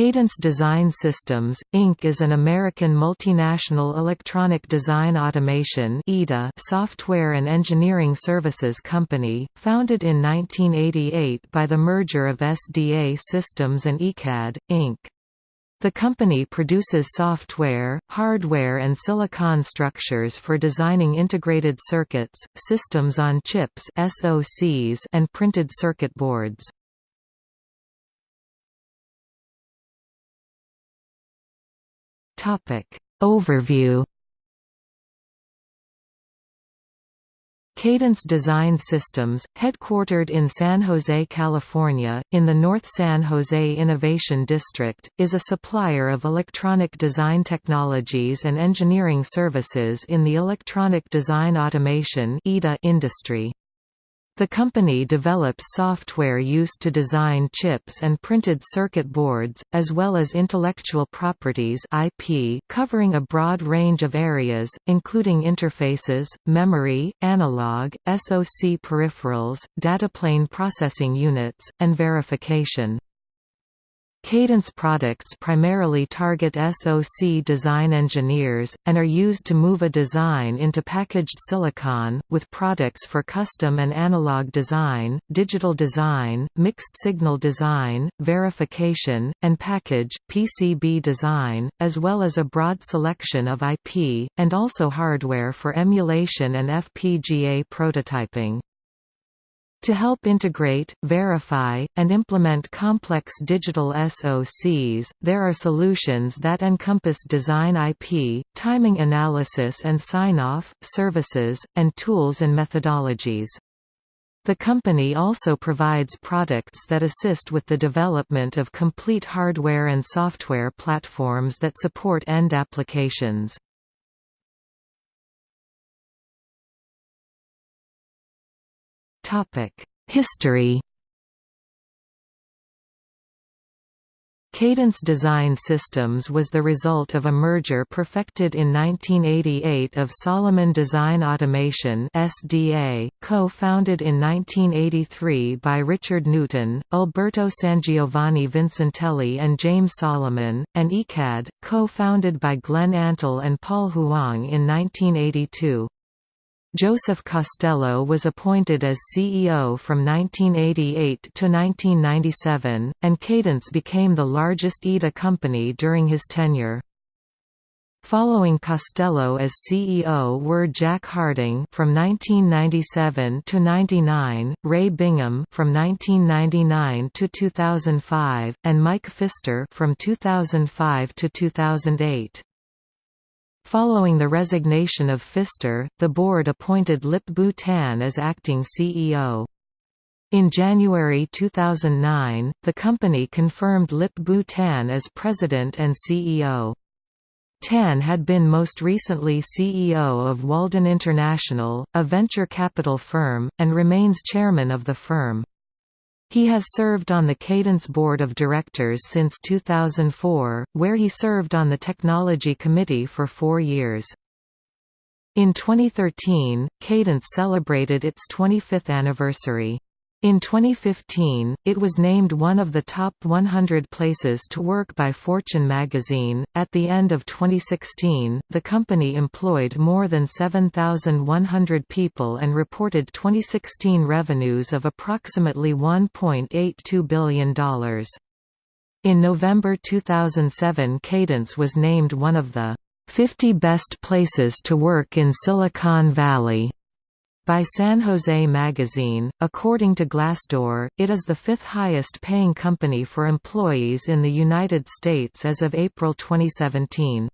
Cadence Design Systems, Inc. is an American multinational electronic design automation software and engineering services company, founded in 1988 by the merger of SDA Systems and ECAD, Inc. The company produces software, hardware and silicon structures for designing integrated circuits, systems on chips and printed circuit boards. Overview Cadence Design Systems, headquartered in San Jose, California, in the North San Jose Innovation District, is a supplier of electronic design technologies and engineering services in the electronic design automation industry. The company develops software used to design chips and printed circuit boards, as well as intellectual properties IP covering a broad range of areas, including interfaces, memory, analog, SoC peripherals, dataplane processing units, and verification. Cadence products primarily target SoC design engineers, and are used to move a design into packaged silicon, with products for custom and analog design, digital design, mixed-signal design, verification, and package, PCB design, as well as a broad selection of IP, and also hardware for emulation and FPGA prototyping. To help integrate, verify, and implement complex digital SoCs, there are solutions that encompass design IP, timing analysis and sign-off, services, and tools and methodologies. The company also provides products that assist with the development of complete hardware and software platforms that support end applications. History Cadence Design Systems was the result of a merger perfected in 1988 of Solomon Design Automation co-founded in 1983 by Richard Newton, Alberto Sangiovanni Vincentelli and James Solomon, and ECAD, co-founded by Glenn Antle and Paul Huang in 1982. Joseph Costello was appointed as CEO from 1988 to 1997, and Cadence became the largest EDA company during his tenure. Following Costello as CEO were Jack Harding from 1997 to 99, Ray Bingham from 1999 to 2005, and Mike Fister from 2005 to 2008. Following the resignation of Fister, the board appointed Lip-Bu Tan as acting CEO. In January 2009, the company confirmed Lip-Bu Tan as president and CEO. Tan had been most recently CEO of Walden International, a venture capital firm, and remains chairman of the firm. He has served on the Cadence Board of Directors since 2004, where he served on the Technology Committee for four years. In 2013, Cadence celebrated its 25th anniversary. In 2015, it was named one of the top 100 places to work by Fortune magazine. At the end of 2016, the company employed more than 7,100 people and reported 2016 revenues of approximately $1.82 billion. In November 2007, Cadence was named one of the 50 best places to work in Silicon Valley by San Jose Magazine. According to Glassdoor, it is the fifth highest paying company for employees in the United States as of April 2017.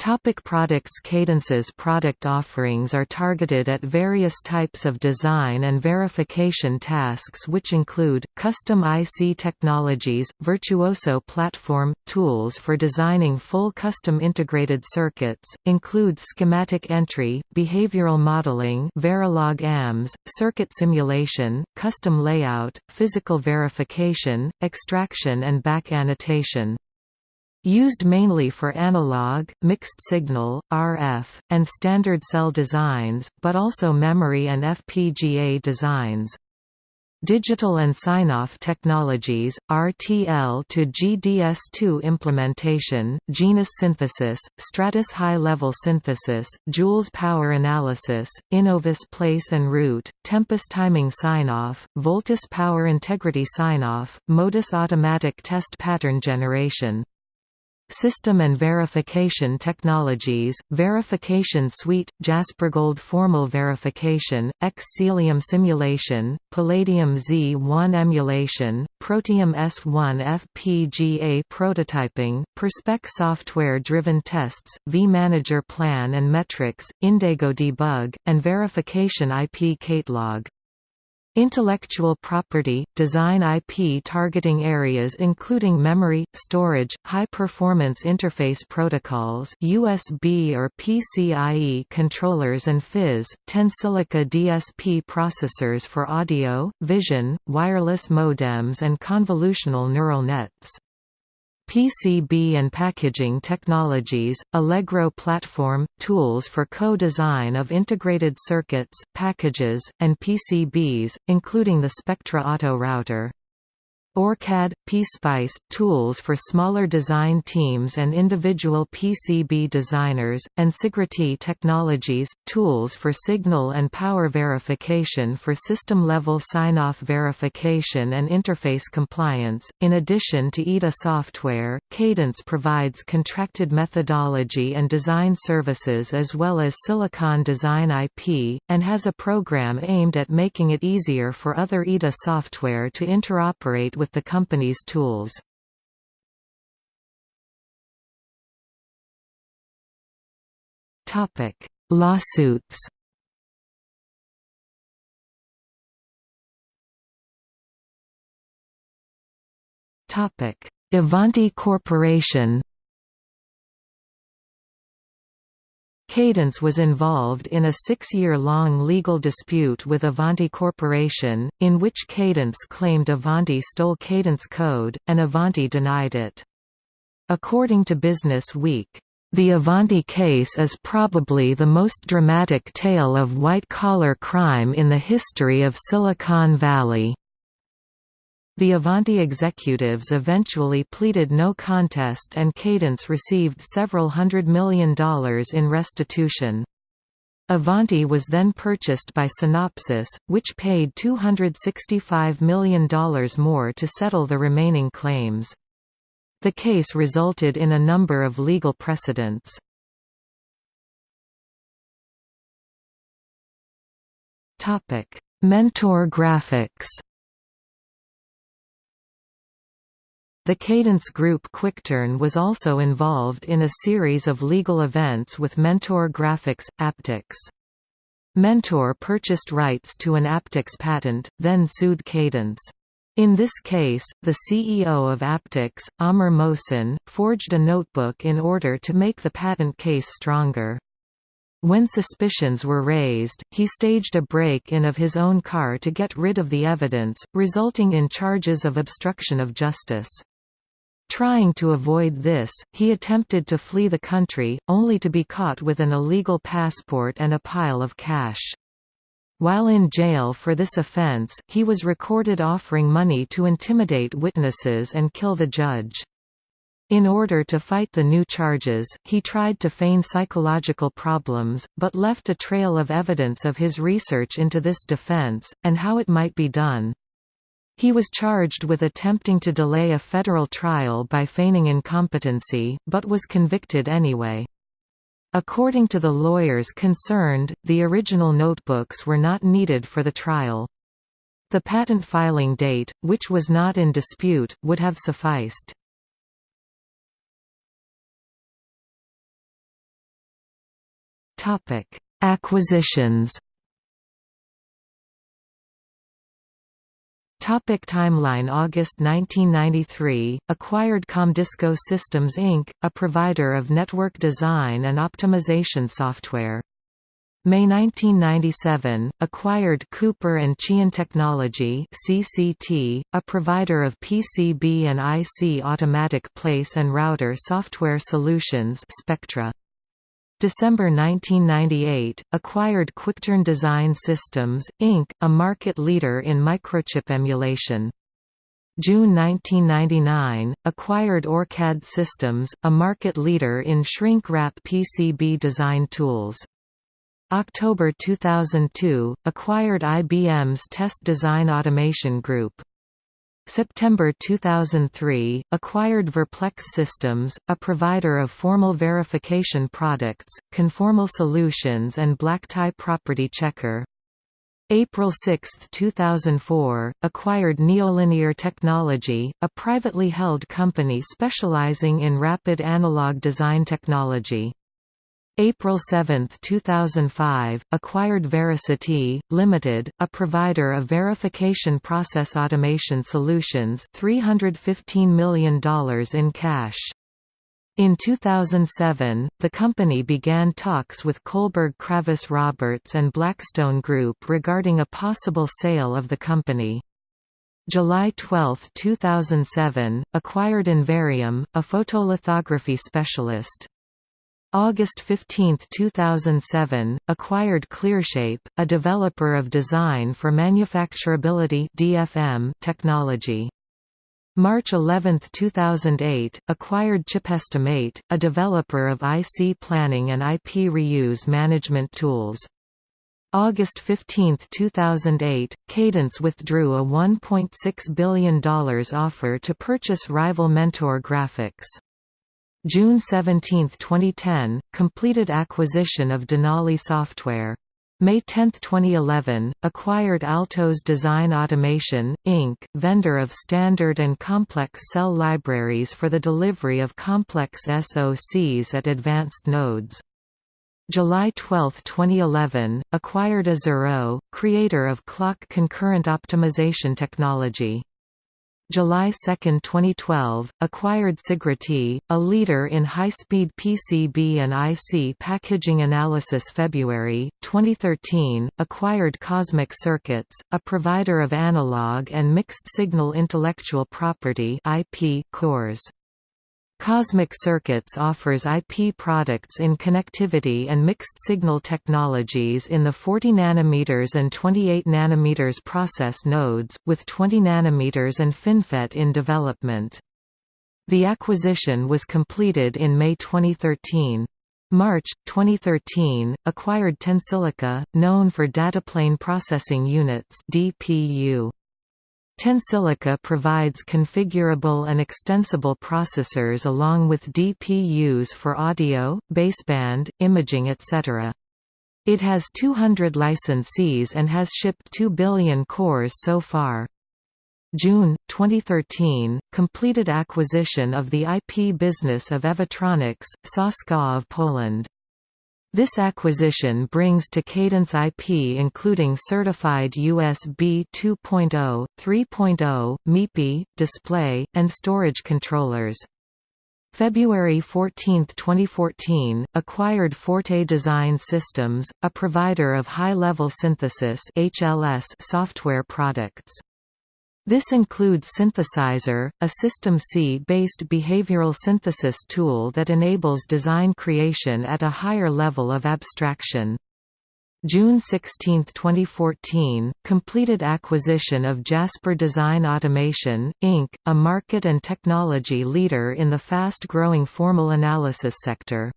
Topic products Cadence's product offerings are targeted at various types of design and verification tasks which include, custom IC technologies, Virtuoso platform, tools for designing full custom integrated circuits, include schematic entry, behavioral modeling Verilog AMS, circuit simulation, custom layout, physical verification, extraction and back annotation. Used mainly for analog, mixed-signal, RF, and standard cell designs, but also memory and FPGA designs. Digital and Sign-Off Technologies, RTL to GDS2 implementation, Genus synthesis, Stratus high-level synthesis, Joules power analysis, Innovus place and route, Tempus timing sign-off, Voltus power integrity sign-off, Modus automatic test pattern generation System and Verification Technologies, Verification Suite, JasperGold Formal Verification, Xcelium Simulation, Palladium Z1 Emulation, Protium S1 FPGA Prototyping, Perspec Software-Driven Tests, vManager Plan and Metrics, Indigo Debug, and Verification IP Catalog. Intellectual property, design IP targeting areas including memory, storage, high-performance interface protocols USB or PCIe controllers and PHYs, Tensilica DSP processors for audio, vision, wireless modems and convolutional neural nets. PCB and packaging technologies, Allegro platform, tools for co-design of integrated circuits, packages, and PCBs, including the Specctra Auto router. OrCAD, PSpice, tools for smaller design teams and individual PCB designers, and Sigrity Technologies, tools for signal and power verification for system-level sign-off verification and interface compliance. In addition to EDA software, Cadence provides contracted methodology and design services as well as silicon design IP, and has a program aimed at making it easier for other EDA software to interoperate with the company's tools. Topic: Lawsuits Topic: Avanti Corporation Cadence was involved in a six-year-long legal dispute with Avanti Corporation, in which Cadence claimed Avanti stole Cadence code, and Avanti denied it. According to Business Week, "...the Avanti case is probably the most dramatic tale of white-collar crime in the history of Silicon Valley." The Avanti executives eventually pleaded no contest and Cadence received several hundred million dollars in restitution. Avanti was then purchased by Synopsys, which paid $265 million more to settle the remaining claims. The case resulted in a number of legal precedents. Mentor graphics The Cadence Group QuickTurn was also involved in a series of legal events with Mentor Graphics, Aptix. Mentor purchased rights to an Aptix patent, then sued Cadence. In this case, the CEO of Aptix, Amr Mohsen, forged a notebook in order to make the patent case stronger. When suspicions were raised, he staged a break-in of his own car to get rid of the evidence, resulting in charges of obstruction of justice. Trying to avoid this, he attempted to flee the country, only to be caught with an illegal passport and a pile of cash. While in jail for this offense, he was recorded offering money to intimidate witnesses and kill the judge. In order to fight the new charges, he tried to feign psychological problems, but left a trail of evidence of his research into this defense, and how it might be done. He was charged with attempting to delay a federal trial by feigning incompetency, but was convicted anyway. According to the lawyers concerned, the original notebooks were not needed for the trial. The patent filing date, which was not in dispute, would have sufficed. Acquisitions Topic timeline August 1993, acquired Comdisco Systems Inc., a provider of network design and optimization software. May 1997, acquired Cooper and Chyan Technology (CCT), a provider of PCB and IC automatic place and router software solutions. Specctra. December 1998, acquired QuickTurn Design Systems, Inc., a market leader in microchip emulation. June 1999, acquired OrCAD Systems, a market leader in shrink-wrap PCB design tools. October 2002, acquired IBM's Test Design Automation Group. September 2003, acquired Verplex Systems, a provider of formal verification products, conformal solutions and black-tie property checker. April 6, 2004, acquired Neolinear Technology, a privately held company specializing in rapid analog design technology. April 7, 2005, acquired Verisity, Limited, a provider of verification process automation solutions $315 million in cash. In 2007, the company began talks with Kohlberg Kravis Roberts and Blackstone Group regarding a possible sale of the company. July 12, 2007, acquired Invarium, a photolithography specialist. August 15, 2007, acquired ClearShape, a developer of design for manufacturability (DFM) technology. March 11, 2008, acquired Chipestimate, a developer of IC planning and IP reuse management tools. August 15, 2008, Cadence withdrew a $1.6 billion offer to purchase rival Mentor Graphics. June 17, 2010, completed acquisition of Denali Software. May 10, 2011, acquired Altos Design Automation, Inc., vendor of standard and complex cell libraries for the delivery of complex SoCs at advanced nodes. July 12, 2011, acquired Azuro, creator of clock concurrent optimization technology. July 2, 2012, acquired Sigrity, a leader in high-speed PCB and IC packaging analysis February, 2013, acquired Cosmic Circuits, a provider of analog and mixed-signal intellectual property IP cores. Cosmic Circuits offers IP products in connectivity and mixed-signal technologies in the 40 nm and 28 nm process nodes, with 20 nm and FinFET in development. The acquisition was completed in May 2013. March 2013 acquired Tensilica, known for dataplane processing units (DPU). Tensilica provides configurable and extensible processors along with DPUs for audio, baseband, imaging etc. It has 200 licensees and has shipped 2 billion cores so far. June 2013 completed acquisition of the IP business of Evatronix, Saska of Poland. This acquisition brings to Cadence IP including certified USB 2.0, 3.0, MIPI, display, and storage controllers. February 14, 2014, acquired Forte Design Systems, a provider of high-level synthesis (HLS) software products. This includes Cynthesizer, a System C-based behavioral synthesis tool that enables design creation at a higher level of abstraction. June 16, 2014, completed acquisition of Jasper Design Automation, Inc., a market and technology leader in the fast-growing formal analysis sector.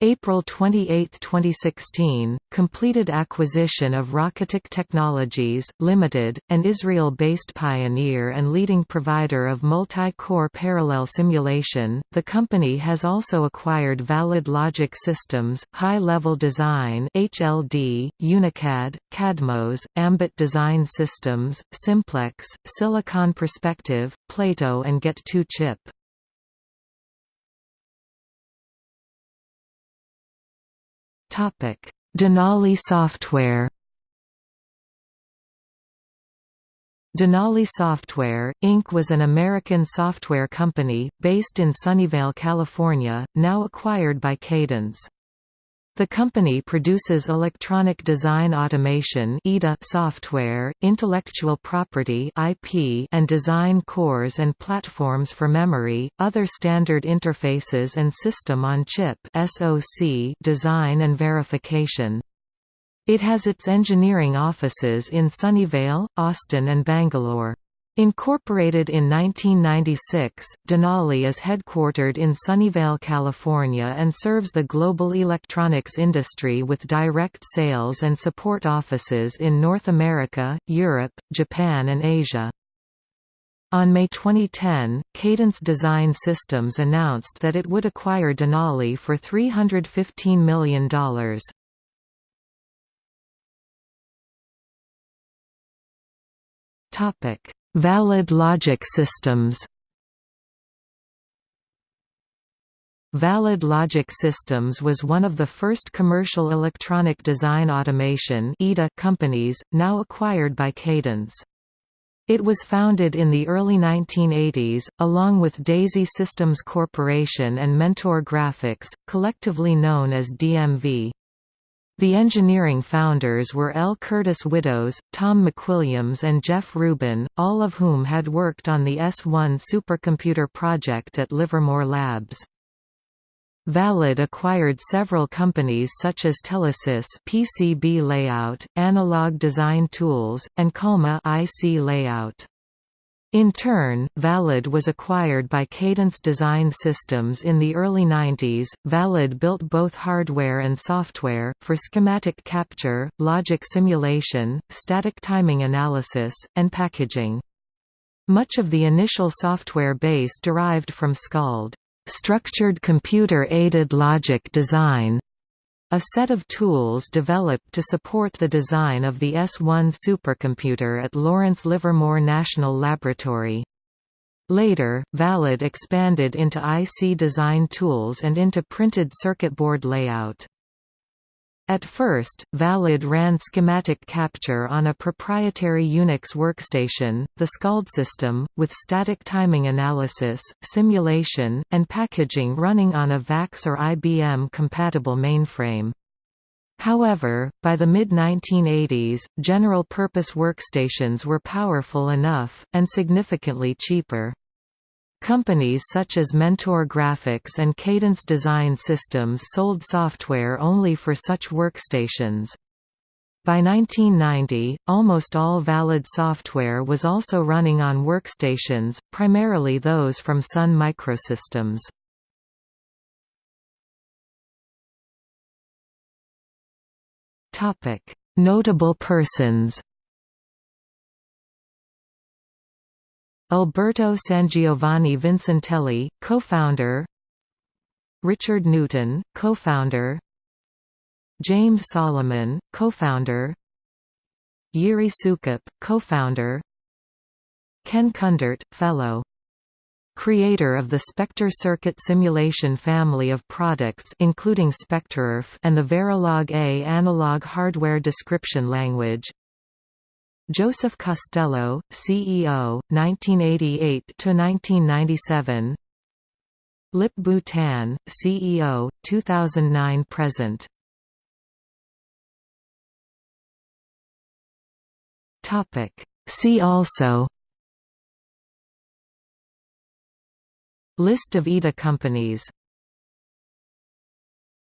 April 28, 2016, completed acquisition of Rocketick Technologies, Limited, an Israel-based pioneer and leading provider of multi-core parallel simulation. The company has also acquired Valid Logic Systems, High Level Design (HLD), Unicad, Cadmos, Ambit Design Systems, Simplex, Silicon Perspective, Plato and Get2 Denali Software Denali Software, Inc. was an American software company, based in Sunnyvale, California, now acquired by Cadence. The company produces electronic design automation software, intellectual property IP and design cores and platforms for memory, other standard interfaces and system-on-chip design and verification. It has its engineering offices in Sunnyvale, Austin and Bangalore. Incorporated in 1996, Denali is headquartered in Sunnyvale, California and serves the global electronics industry with direct sales and support offices in North America, Europe, Japan and Asia. On May 2010, Cadence Design Systems announced that it would acquire Denali for $315 million. Topic Valid logic systems Valid Logic Systems was one of the first commercial electronic design automation companies, now acquired by Cadence. It was founded in the early 1980s, along with Daisy Systems Corporation and Mentor Graphics, collectively known as DMV. The engineering founders were L. Curtis Widdoes, Tom McWilliams and Jeff Rubin, all of whom had worked on the S1 supercomputer project at Livermore Labs. Valid acquired several companies such as Telesys PCB Layout, Analog Design Tools, and Calma IC Layout. In turn, Valid was acquired by Cadence Design Systems in the early 90s. Valid built both hardware and software, for schematic capture, logic simulation, static timing analysis, and packaging. Much of the initial software base derived from SCALD, structured computer-aided logic design, a set of tools developed to support the design of the S1 supercomputer at Lawrence Livermore National Laboratory. Later, Valid expanded into IC design tools and into printed circuit board layout. At first, Valid ran schematic capture on a proprietary Unix workstation, the SCALD system, with static timing analysis, simulation, and packaging running on a VAX or IBM-compatible mainframe. However, by the mid-1980s, general-purpose workstations were powerful enough, and significantly cheaper. Companies such as Mentor Graphics and Cadence Design Systems sold software only for such workstations. By 1990, almost all valid software was also running on workstations, primarily those from Sun Microsystems. Notable persons Alberto Sangiovanni Vincentelli, co-founder Richard Newton, co-founder James Solomon, co-founder Jiří Soukup, co-founder Ken Kundert, fellow creator of the Spectre circuit simulation family of products including SpectreIRF and the Verilog A analog hardware description language Joseph Costello, CEO, 1988–1997 Lip-Bu Tan, CEO, 2009–present See also. List of EDA companies